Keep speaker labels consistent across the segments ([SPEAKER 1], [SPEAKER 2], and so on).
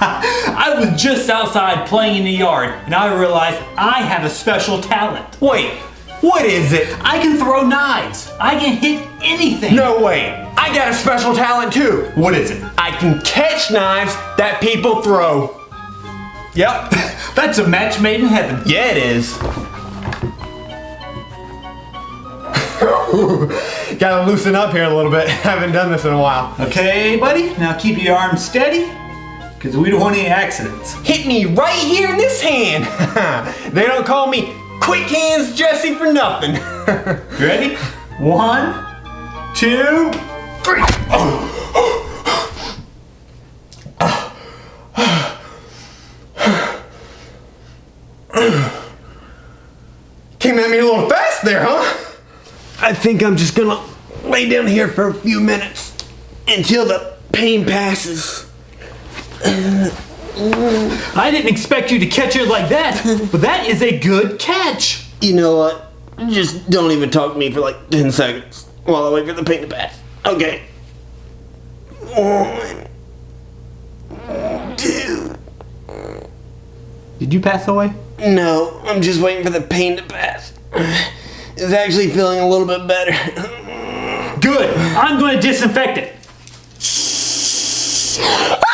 [SPEAKER 1] I was just outside playing in the yard and I realized I have a special talent.
[SPEAKER 2] Wait, what is it?
[SPEAKER 1] I can throw knives. I can hit anything.
[SPEAKER 2] No way. I got a special talent too.
[SPEAKER 1] What is it?
[SPEAKER 2] I can catch knives that people throw. Yep.
[SPEAKER 1] That's a match made in heaven.
[SPEAKER 2] yeah, it is. Gotta loosen up here a little bit. Haven't done this in a while.
[SPEAKER 1] Okay, buddy, now keep your arms steady because we don't want any accidents.
[SPEAKER 2] Hit me right here in this hand. they don't call me Quick Hands Jesse for nothing.
[SPEAKER 1] You ready? One, two, three.
[SPEAKER 2] Came at me a little fast there, huh? I think I'm just gonna lay down here for a few minutes until the pain passes.
[SPEAKER 1] I didn't expect you to catch it like that, but that is a good catch.
[SPEAKER 2] You know what? Just don't even talk to me for like 10 seconds while I wait for the pain to pass. Okay. One, two.
[SPEAKER 1] Did you pass away?
[SPEAKER 2] No, I'm just waiting for the pain to pass. It's actually feeling a little bit better.
[SPEAKER 1] Good. I'm going to disinfect it.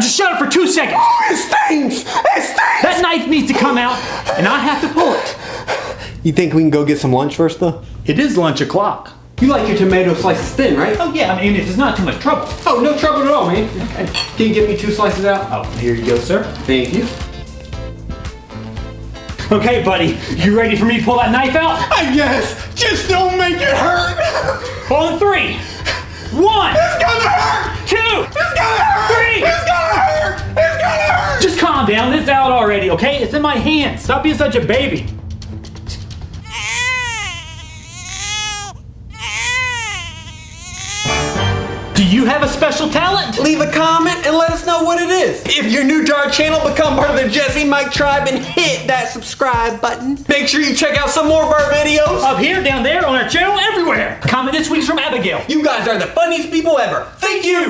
[SPEAKER 1] Shut. Just shut up for two seconds.
[SPEAKER 2] Oh, it stings! It stings!
[SPEAKER 1] That knife needs to come out, and I have to pull it.
[SPEAKER 2] You think we can go get some lunch first, though?
[SPEAKER 1] It is lunch o'clock.
[SPEAKER 2] You like your tomato slices thin, right?
[SPEAKER 1] Oh yeah, I mean, if it's not too much trouble.
[SPEAKER 2] Oh, no trouble at all, man. Can you give me two slices out?
[SPEAKER 1] Oh, here you go, sir.
[SPEAKER 2] Thank you.
[SPEAKER 1] Okay, buddy, you ready for me to pull that knife out?
[SPEAKER 2] I guess. Just don't make it hurt.
[SPEAKER 1] On three. One,
[SPEAKER 2] It's gonna hurt.
[SPEAKER 1] two, down. It's out already, okay? It's in my hand. Stop being such a baby. Do you have a special talent?
[SPEAKER 2] Leave a comment and let us know what it is. If you're new to our channel, become part of the Jesse Mike tribe and hit that subscribe button. Make sure you check out some more of our videos.
[SPEAKER 1] Up here, down there, on our channel, everywhere. Comment this week's from Abigail.
[SPEAKER 2] You guys are the funniest people ever. Thank you.